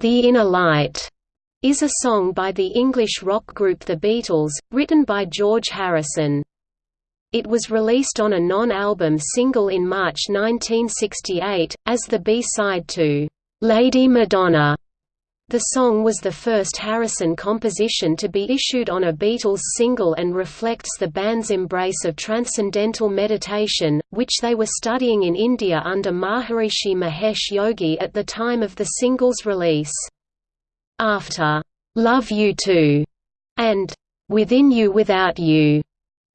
The Inner Light is a song by the English rock group The Beatles, written by George Harrison. It was released on a non-album single in March 1968, as the B-side to "'Lady Madonna' The song was the first Harrison composition to be issued on a Beatles single and reflects the band's embrace of transcendental meditation, which they were studying in India under Maharishi Mahesh Yogi at the time of the single's release. After, "'Love You Too' and "'Within You Without You'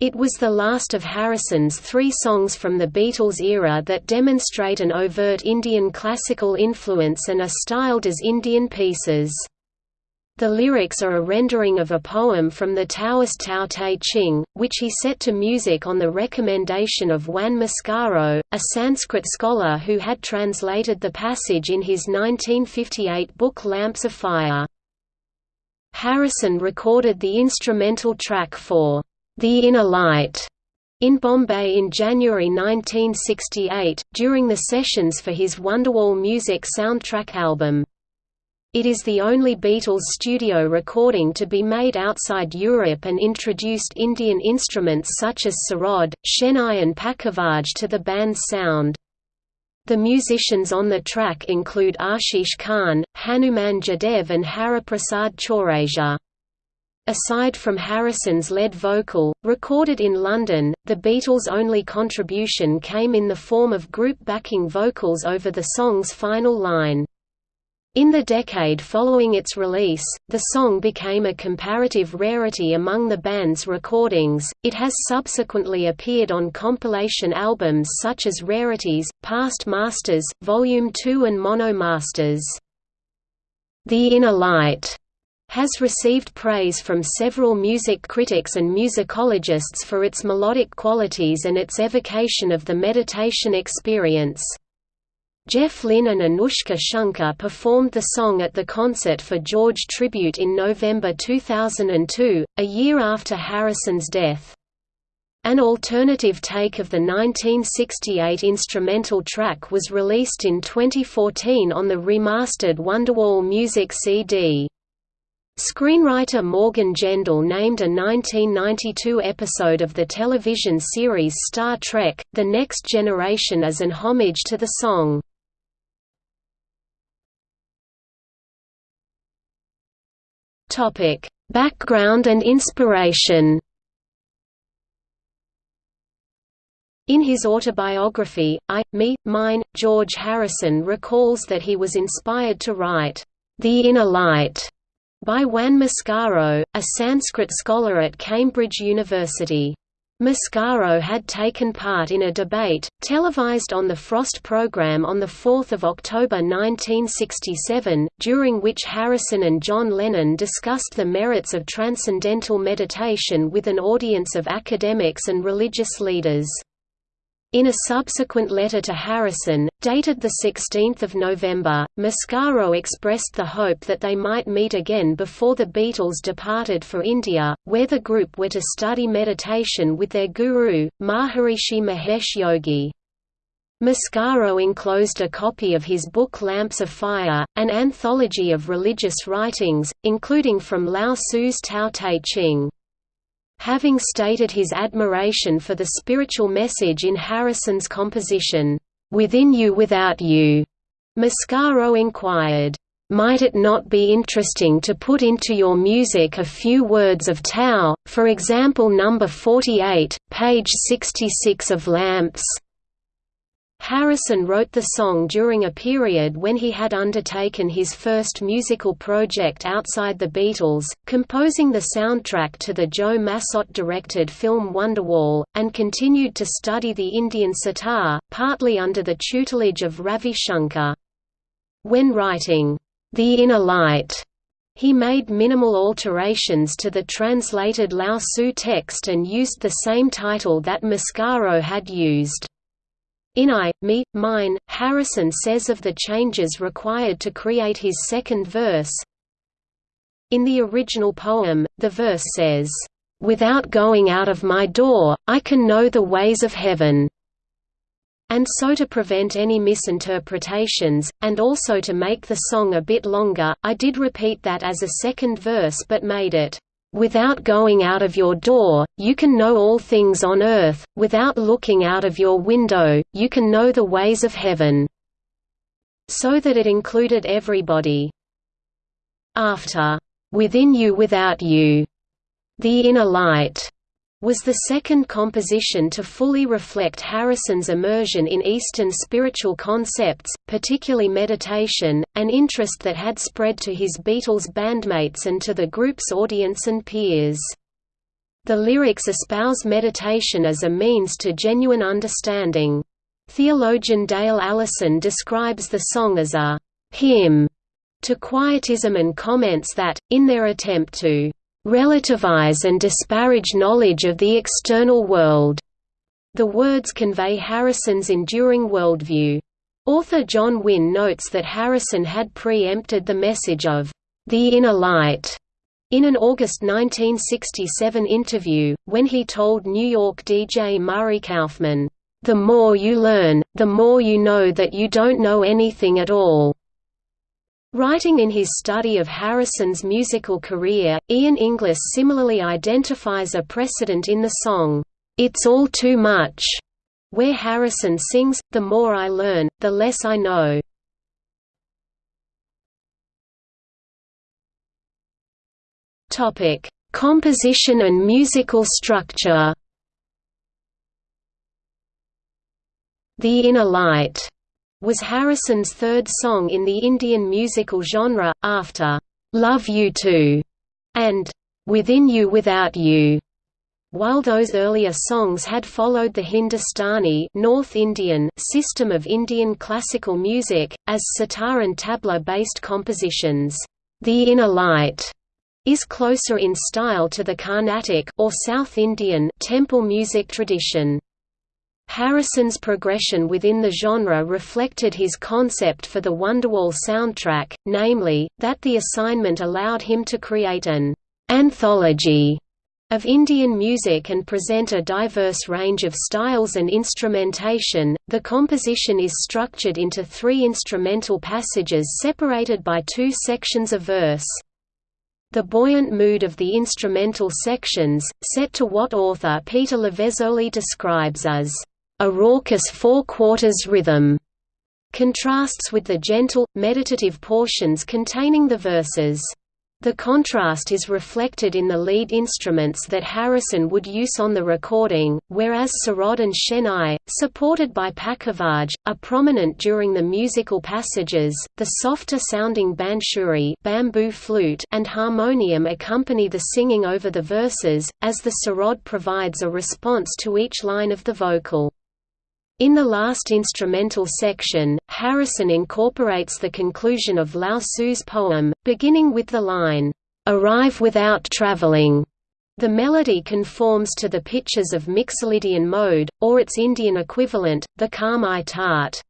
It was the last of Harrison's three songs from the Beatles era that demonstrate an overt Indian classical influence and are styled as Indian pieces. The lyrics are a rendering of a poem from the Taoist Tao Te Ching, which he set to music on the recommendation of Juan Mascaro, a Sanskrit scholar who had translated the passage in his 1958 book Lamps of Fire. Harrison recorded the instrumental track for the Inner Light in Bombay in January 1968, during the sessions for his Wonderwall Music soundtrack album. It is the only Beatles studio recording to be made outside Europe and introduced Indian instruments such as sarod, shehnai and pakhavaj to the band's sound. The musicians on the track include Ashish Khan, Hanuman Jadev and Hariprasad Chaurasia. Aside from Harrison's lead vocal, recorded in London, the Beatles' only contribution came in the form of group backing vocals over the song's final line. In the decade following its release, the song became a comparative rarity among the band's recordings. It has subsequently appeared on compilation albums such as Rarities, Past Masters, Volume 2 and Mono Masters. The Inner Light has received praise from several music critics and musicologists for its melodic qualities and its evocation of the meditation experience. Jeff Lynne and Anoushka Shankar performed the song at the concert for George tribute in November 2002, a year after Harrison's death. An alternative take of the 1968 instrumental track was released in 2014 on the remastered Wonderwall Music CD. Screenwriter Morgan Gendel named a 1992 episode of the television series Star Trek, The Next Generation as an homage to the song. Background and inspiration In his autobiography, I, Me, Mine, George Harrison recalls that he was inspired to write, "'The Inner Light' by Juan Mascaro, a Sanskrit scholar at Cambridge University. Mascaro had taken part in a debate, televised on the Frost program on 4 October 1967, during which Harrison and John Lennon discussed the merits of transcendental meditation with an audience of academics and religious leaders. In a subsequent letter to Harrison, dated 16 November, Mascaro expressed the hope that they might meet again before the Beatles departed for India, where the group were to study meditation with their guru, Maharishi Mahesh Yogi. Mascaro enclosed a copy of his book Lamps of Fire, an anthology of religious writings, including from Lao Tzu's Tao Te Ching. Having stated his admiration for the spiritual message in Harrison's composition, "'Within You Without You'", Mascaro inquired, "'Might it not be interesting to put into your music a few words of Tao, for example number 48, page 66 of Lamps?' Harrison wrote the song during a period when he had undertaken his first musical project outside the Beatles, composing the soundtrack to the Joe Massot-directed film Wonderwall, and continued to study the Indian sitar, partly under the tutelage of Ravi Shankar. When writing, "'The Inner Light' He made minimal alterations to the translated Lao Tzu text and used the same title that Mascaro had used. In I, Me, Mine, Harrison says of the changes required to create his second verse, In the original poem, the verse says, "...without going out of my door, I can know the ways of heaven." And so to prevent any misinterpretations, and also to make the song a bit longer, I did repeat that as a second verse but made it, "...without going out of your door, you can know all things on earth, without looking out of your window, you can know the ways of heaven." So that it included everybody. After, "...within you without you," the inner light was the second composition to fully reflect Harrison's immersion in Eastern spiritual concepts, particularly meditation, an interest that had spread to his Beatles bandmates and to the group's audience and peers. The lyrics espouse meditation as a means to genuine understanding. Theologian Dale Allison describes the song as a hymn to quietism and comments that, in their attempt to relativize and disparage knowledge of the external world. The words convey Harrison's enduring worldview. Author John Wynne notes that Harrison had pre-empted the message of the inner light in an August 1967 interview, when he told New York DJ Murray Kaufman, "...the more you learn, the more you know that you don't know anything at all." Writing in his study of Harrison's musical career, Ian Inglis similarly identifies a precedent in the song, "'It's All Too Much' where Harrison sings, The more I learn, the less I know. Composition and musical structure The Inner Light was Harrison's third song in the Indian musical genre, after "'Love You Too' and "'Within You Without You' While those earlier songs had followed the Hindustani North Indian system of Indian classical music, as sitar and tabla-based compositions, "'The Inner Light' is closer in style to the Carnatic or South Indian temple music tradition. Harrison's progression within the genre reflected his concept for the Wonderwall soundtrack, namely, that the assignment allowed him to create an anthology of Indian music and present a diverse range of styles and instrumentation. The composition is structured into three instrumental passages separated by two sections of verse. The buoyant mood of the instrumental sections, set to what author Peter Lavezzoli describes as a raucous four-quarters rhythm, contrasts with the gentle, meditative portions containing the verses. The contrast is reflected in the lead instruments that Harrison would use on the recording, whereas Sarod and Shehnai, supported by Pakhavaj, are prominent during the musical passages. The softer-sounding bansuri bamboo flute and harmonium accompany the singing over the verses, as the Sarod provides a response to each line of the vocal. In the last instrumental section, Harrison incorporates the conclusion of Lao Tzu's poem, beginning with the line, "'Arrive without traveling'". The melody conforms to the pitches of Mixolydian mode, or its Indian equivalent, the Khamaj Thaat.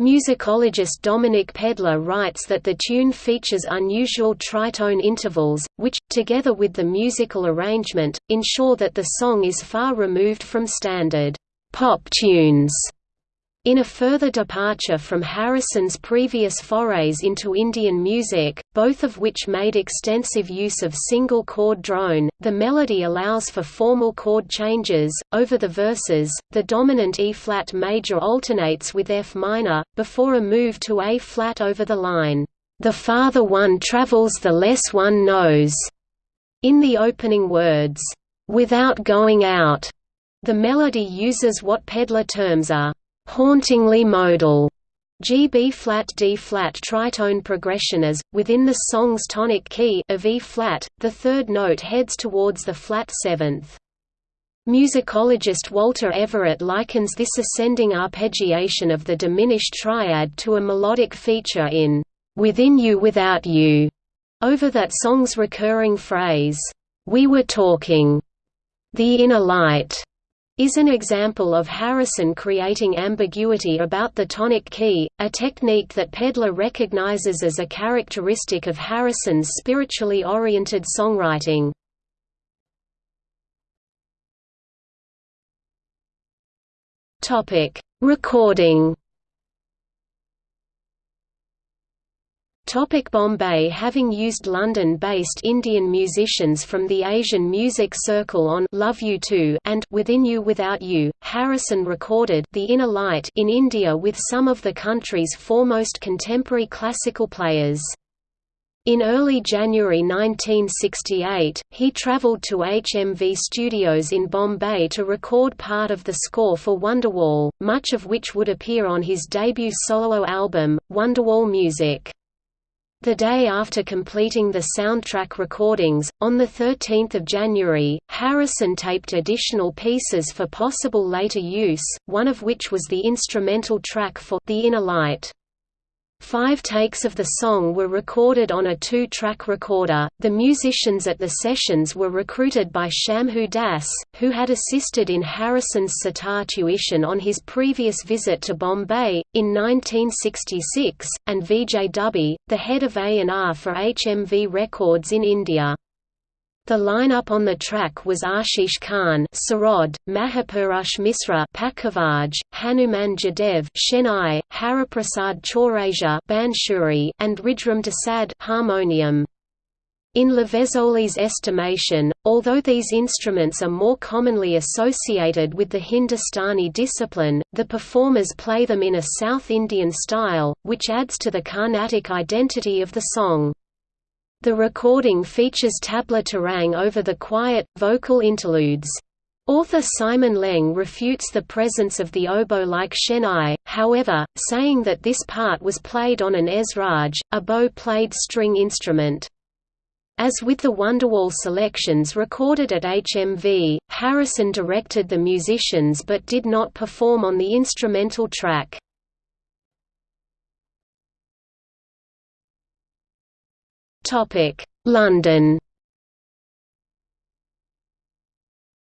Musicologist Dominic Pedler writes that the tune features unusual tritone intervals, which, together with the musical arrangement, ensure that the song is far removed from standard pop tunes. In a further departure from Harrison's previous forays into Indian music, both of which made extensive use of single chord drone, the melody allows for formal chord changes. Over the verses, the dominant E flat major alternates with F minor, before a move to A flat over the line, The farther one travels the less one knows. In the opening words, Without going out, the melody uses what Pedler terms a hauntingly modal G B flat D flat tritone progression as within the song's tonic key of E flat, the third note heads towards the flat seventh. Musicologist Walter Everett likens this ascending arpeggiation of the diminished triad to a melodic feature in Within You Without You, over that song's recurring phrase, We were talking. The inner light is an example of Harrison creating ambiguity about the tonic key, a technique that Pedler recognizes as a characteristic of Harrison's spiritually oriented songwriting. Recording Topic Bombay Having used London-based Indian musicians from the Asian Music Circle on Love You Too and Within You Without You, Harrison recorded The Inner Light in India with some of the country's foremost contemporary classical players. In early January 1968, he travelled to HMV Studios in Bombay to record part of the score for Wonderwall, much of which would appear on his debut solo album, Wonderwall Music. The day after completing the soundtrack recordings, on 13 January, Harrison taped additional pieces for possible later use, one of which was the instrumental track for The Inner Light. Five takes of the song were recorded on a two-track recorder. The musicians at the sessions were recruited by Shambhu Das, who had assisted in Harrison's sitar tuition on his previous visit to Bombay, in 1966, and Vijay Dubey, the head of A&R for HMV Records in India. The lineup on the track was Ashish Khan Sarod, Mahapurush Misra Pakhavaj, Hanuman Jadev Shehnai, Hariprasad Chaurasia Bansuri, and Rijram Desad harmonium. In Lavezzoli's estimation, although these instruments are more commonly associated with the Hindustani discipline, the performers play them in a South Indian style, which adds to the Carnatic identity of the song. The recording features tabla tarang over the quiet, vocal interludes. Author Simon Leng refutes the presence of the oboe-like shenai, however, saying that this part was played on an esraj, a bow-played string instrument. As with the Wonderwall selections recorded at HMV, Harrison directed the musicians but did not perform on the instrumental track. London.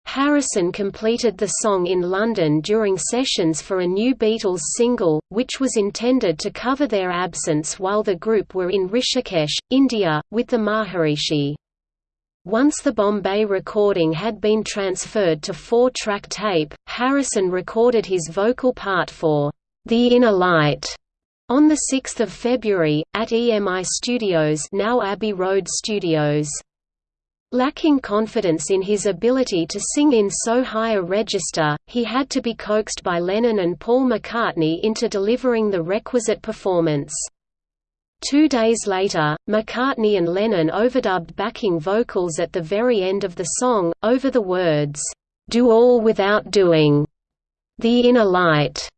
Harrison completed the song in London during sessions for a new Beatles single, which was intended to cover their absence while the group were in Rishikesh, India, with the Maharishi. Once the Bombay recording had been transferred to four-track tape, Harrison recorded his vocal part for The Inner Light on 6 February, at EMI Studios now Abbey Road Studios. Lacking confidence in his ability to sing in so high a register, he had to be coaxed by Lennon and Paul McCartney into delivering the requisite performance. Two days later, McCartney and Lennon overdubbed backing vocals at the very end of the song, over the words, "'Do all without doing' The Inner Light'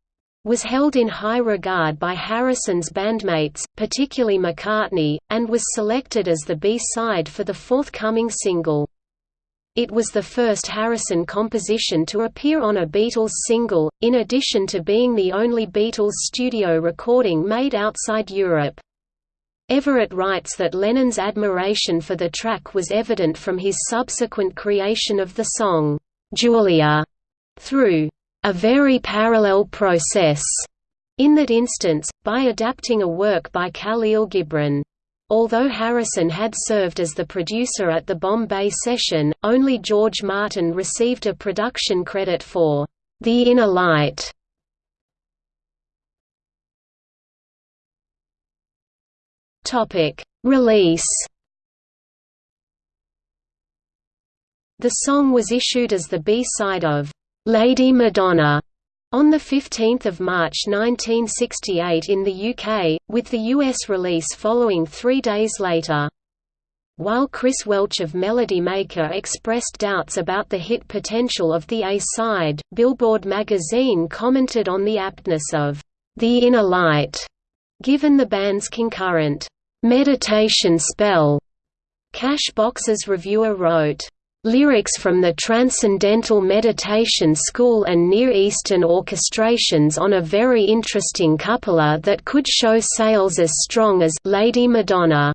was held in high regard by Harrison's bandmates, particularly McCartney, and was selected as the B-side for the forthcoming single. It was the first Harrison composition to appear on a Beatles single, in addition to being the only Beatles studio recording made outside Europe. Everett writes that Lennon's admiration for the track was evident from his subsequent creation of the song, "'Julia' through a very parallel process in that instance, by adapting a work by Khalil Gibran. Although Harrison had served as the producer at the Bombay session, only George Martin received a production credit for The Inner Light. Topic: Release. The song was issued as the B-side of Lady Madonna on 15 March 1968 in the UK, with the US release following three days later. While Chris Welch of Melody Maker expressed doubts about the hit potential of the A-side, Billboard magazine commented on the aptness of The Inner Light, given the band's concurrent meditation spell. Cash Box's reviewer wrote, Lyrics from the Transcendental Meditation School and Near Eastern orchestrations on a very interesting cupola that could show sales as strong as Lady Madonna.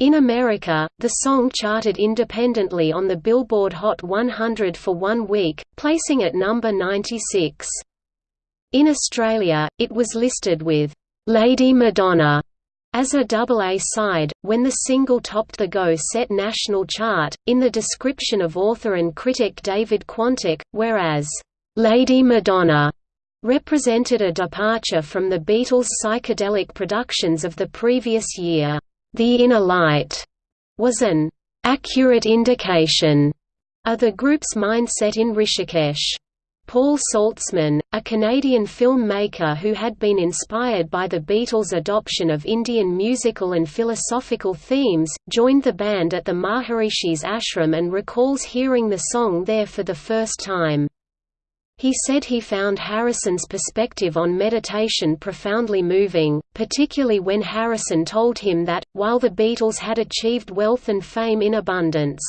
In America, the song charted independently on the Billboard Hot 100 for one week, placing at number 96. In Australia, it was listed with Lady Madonna as a double A-side, when the single topped the Go Set national chart, in the description of author and critic David Quantick, whereas, Lady Madonna represented a departure from the Beatles' psychedelic productions of the previous year. The Inner Light was an accurate indication of the group's mindset in Rishikesh. Paul Saltzman, a Canadian filmmaker who had been inspired by the Beatles' adoption of Indian musical and philosophical themes, joined the band at the Maharishi's ashram and recalls hearing the song there for the first time. He said he found Harrison's perspective on meditation profoundly moving, particularly when Harrison told him that, while the Beatles had achieved wealth and fame in abundance,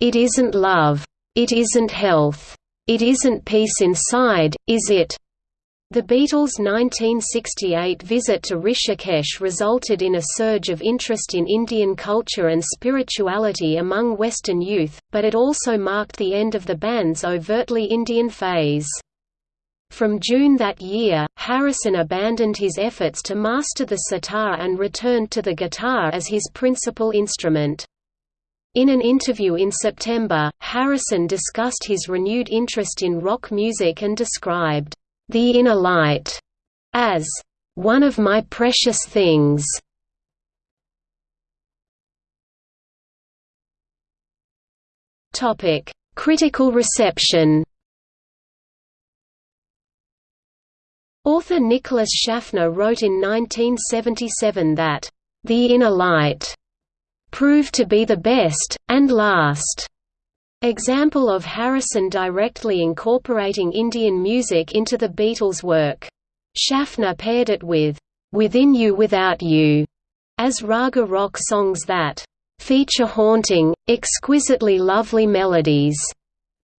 "...it isn't love. It isn't health. It isn't peace inside, is it? The Beatles' 1968 visit to Rishikesh resulted in a surge of interest in Indian culture and spirituality among Western youth, but it also marked the end of the band's overtly Indian phase. From June that year, Harrison abandoned his efforts to master the sitar and returned to the guitar as his principal instrument. In an interview in September, Harrison discussed his renewed interest in rock music and described, "...the inner light," as, "...one of my precious things." Critical reception Author Nicholas Schaffner wrote in 1977 that, "...the inner light," proved to be the best, and last example of Harrison directly incorporating Indian music into the Beatles' work. Schaffner paired it with Within You Without You as raga rock songs that feature haunting, exquisitely lovely melodies,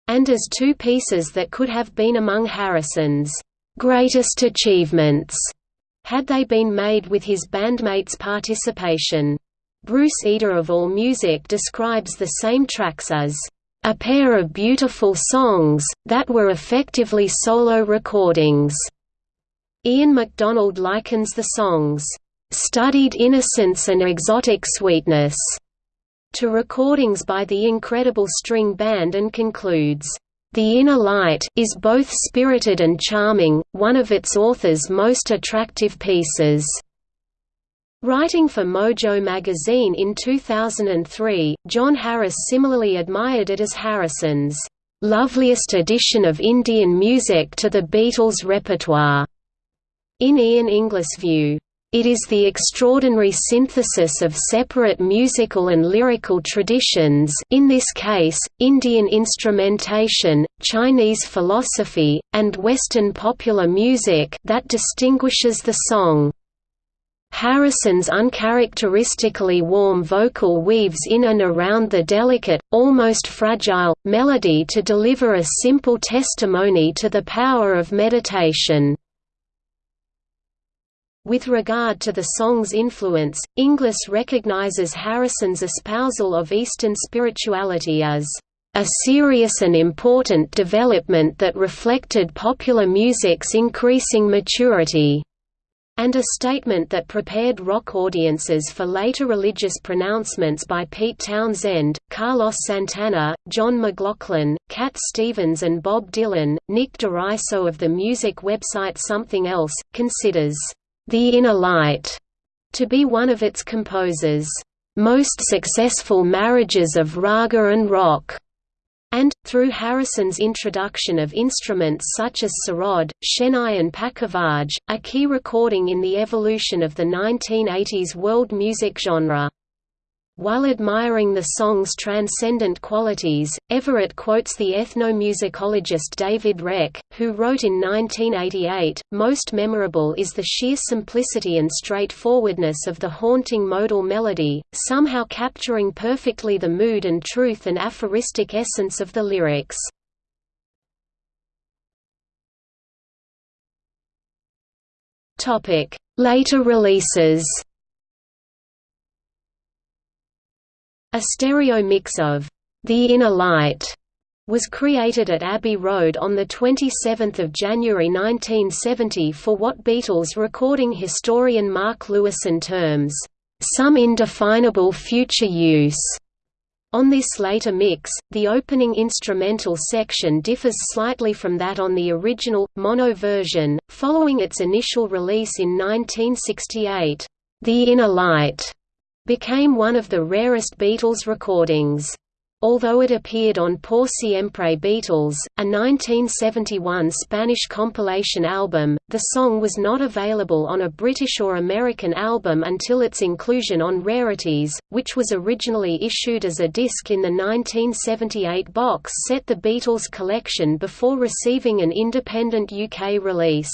and as two pieces that could have been among Harrison's greatest achievements had they been made with his bandmates' participation. Bruce Eder of AllMusic describes the same tracks as a pair of beautiful songs, that were effectively solo recordings. Ian MacDonald likens the songs, studied innocence and exotic sweetness, to recordings by the Incredible String Band and concludes, The Inner Light is both spirited and charming, one of its author's most attractive pieces. Writing for Mojo magazine in 2003, John Harris similarly admired it as Harrison's loveliest addition of Indian music to the Beatles' repertoire. In Ian Inglis' view, it is the extraordinary synthesis of separate musical and lyrical traditions in this case, Indian instrumentation, Chinese philosophy, and Western popular music that distinguishes the song. Harrison's uncharacteristically warm vocal weaves in and around the delicate, almost fragile, melody to deliver a simple testimony to the power of meditation. With regard to the song's influence, Inglis recognizes Harrison's espousal of Eastern spirituality as a serious and important development that reflected popular music's increasing maturity and a statement that prepared rock audiences for later religious pronouncements by Pete Townshend, Carlos Santana, John McLaughlin, Cat Stevens and Bob Dylan. Nick DeRiso of the music website Something Else, considers, "...the Inner Light," to be one of its composers' most successful marriages of raga and rock and, through Harrison's introduction of instruments such as sarod, shehnai and pakhavaj, a key recording in the evolution of the 1980s world music genre. While admiring the song's transcendent qualities, Everett quotes the ethnomusicologist David Reck, who wrote in 1988, Most memorable is the sheer simplicity and straightforwardness of the haunting modal melody, somehow capturing perfectly the mood and truth and aphoristic essence of the lyrics. Later releases A stereo mix of The Inner Light was created at Abbey Road on 27 January 1970 for what Beatles recording historian Mark Lewisohn terms, "...some indefinable future use." On this later mix, the opening instrumental section differs slightly from that on the original, mono version, following its initial release in 1968. The Inner Light became one of the rarest Beatles recordings. Although it appeared on Por Siempre Beatles, a 1971 Spanish compilation album, the song was not available on a British or American album until its inclusion on Rarities, which was originally issued as a disc in the 1978 box set The Beatles Collection before receiving an independent UK release.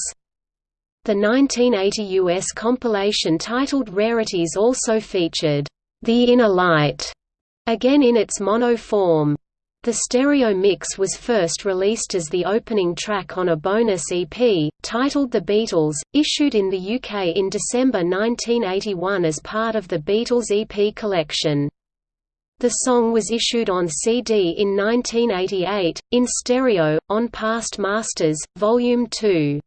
The 1980 US compilation titled Rarities also featured, The Inner Light Again in its mono form. The stereo mix was first released as the opening track on a bonus EP, titled The Beatles, issued in the UK in December 1981 as part of the Beatles EP collection. The song was issued on CD in 1988, in stereo, on Past Masters, Volume 2.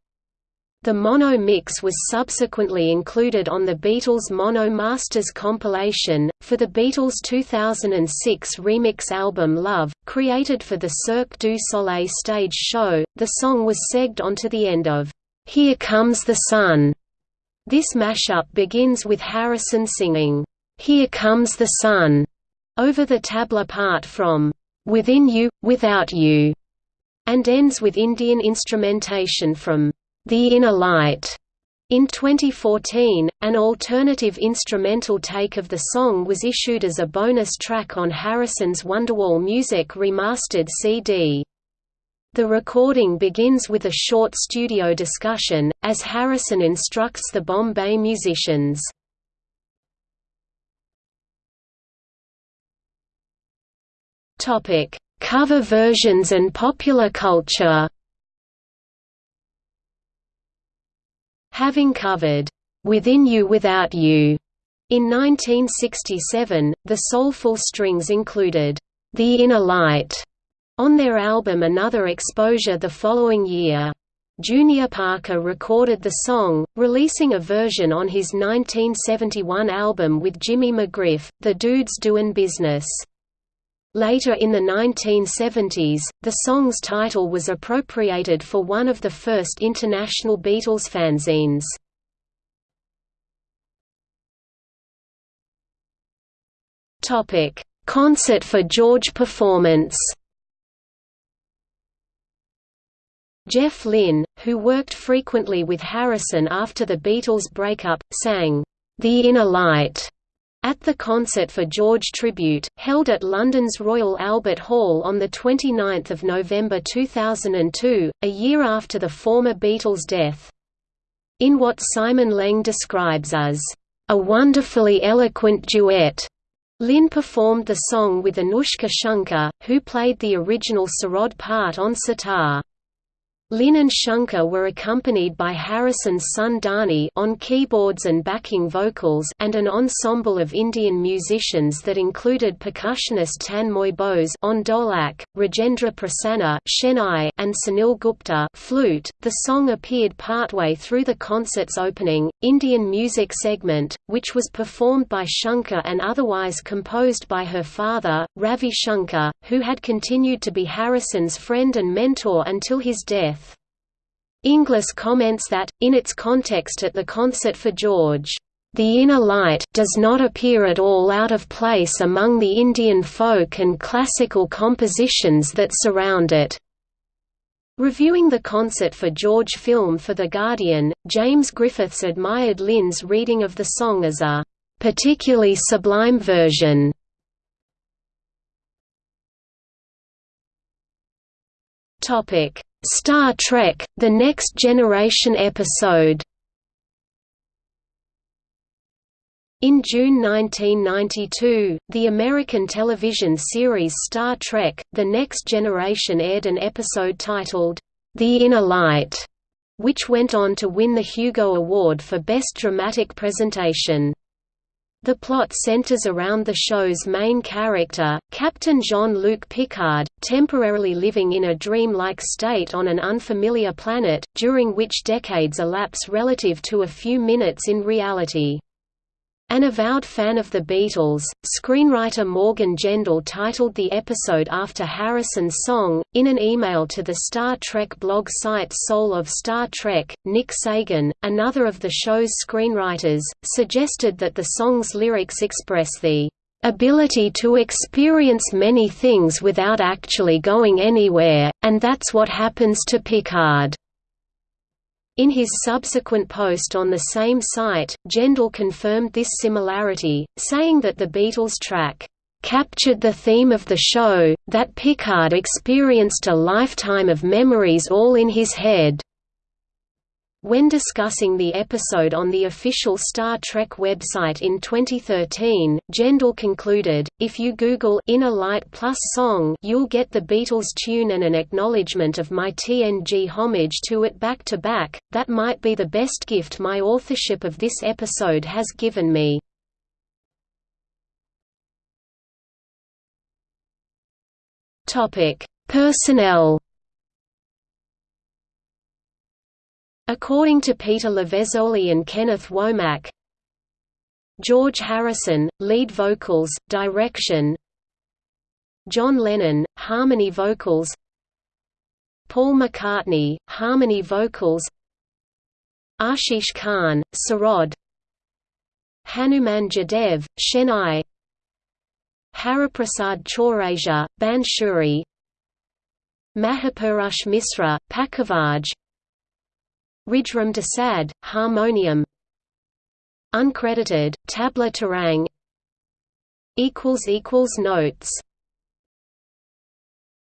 The mono mix was subsequently included on the Beatles Mono Masters compilation. For the Beatles' 2006 remix album Love, created for the Cirque du Soleil stage show, the song was segged onto the end of Here Comes the Sun. This mashup begins with Harrison singing, Here Comes the Sun, over the tabla part from Within You, Without You, and ends with Indian instrumentation from the Inner Light. In 2014, an alternative instrumental take of the song was issued as a bonus track on Harrison's Wonderwall Music remastered CD. The recording begins with a short studio discussion, as Harrison instructs the Bombay musicians. Cover versions and popular culture Having covered, "'Within You Without You' in 1967, the Soulful Strings included, "'The Inner Light' on their album Another Exposure the following year. Junior Parker recorded the song, releasing a version on his 1971 album with Jimmy McGriff, The Dudes Doin' Business. Later in the 1970s, the song's title was appropriated for one of the first international Beatles fanzines. Concert for George performance Jeff Lynne, who worked frequently with Harrison after the Beatles' breakup, sang, "'The Inner Light' At the Concert for George tribute, held at London's Royal Albert Hall on 29 November 2002, a year after the former Beatles' death. In what Simon Leng describes as, "...a wonderfully eloquent duet." Lynne performed the song with Anoushka Shankar, who played the original Sarod part on sitar. Lynne and Shankar were accompanied by Harrison's son Dhani on keyboards and backing vocals and an ensemble of Indian musicians that included percussionist Tanmoy Bose on dholak, Rajendra Prasanna Shehnai, and Sunil Gupta flute. .The song appeared partway through the concert's opening, Indian music segment, which was performed by Shankar and otherwise composed by her father, Ravi Shankar, who had continued to be Harrison's friend and mentor until his death. Inglis comments that, in its context at the concert for George, "...the inner light does not appear at all out of place among the Indian folk and classical compositions that surround it." Reviewing the concert for George film for The Guardian, James Griffiths admired Lynne's reading of the song as a "...particularly sublime version." Star Trek – The Next Generation episode In June 1992, the American television series Star Trek – The Next Generation aired an episode titled, The Inner Light, which went on to win the Hugo Award for Best Dramatic Presentation. The plot centers around the show's main character, Captain Jean-Luc Picard, temporarily living in a dream-like state on an unfamiliar planet, during which decades elapse relative to a few minutes in reality. An avowed fan of the Beatles, screenwriter Morgan Gendel titled the episode after Harrison's song. In an email to the Star Trek blog site Soul of Star Trek, Nick Sagan, another of the show's screenwriters, suggested that the song's lyrics express the ability to experience many things without actually going anywhere, and that's what happens to Picard. In his subsequent post on the same site, Gendel confirmed this similarity, saying that the Beatles track captured the theme of the show, that Picard experienced a lifetime of memories all in his head. When discussing the episode on the official Star Trek website in 2013, Gendel concluded, if you Google Inner Light Plus song you'll get the Beatles tune and an acknowledgement of my TNG homage to it back to back, that might be the best gift my authorship of this episode has given me. Personnel According to Peter Lavezzoli and Kenneth Womack, George Harrison, lead vocals, direction John Lennon, harmony vocals Paul McCartney, harmony vocals Ashish Khan, Sarod Hanuman Jadev, Shehnai Hariprasad Chaurasia, Bansuri Mahapurush Misra, Pakhavaj Rijram Desad, Harmonium. Uncredited, Tabla Tarang Notes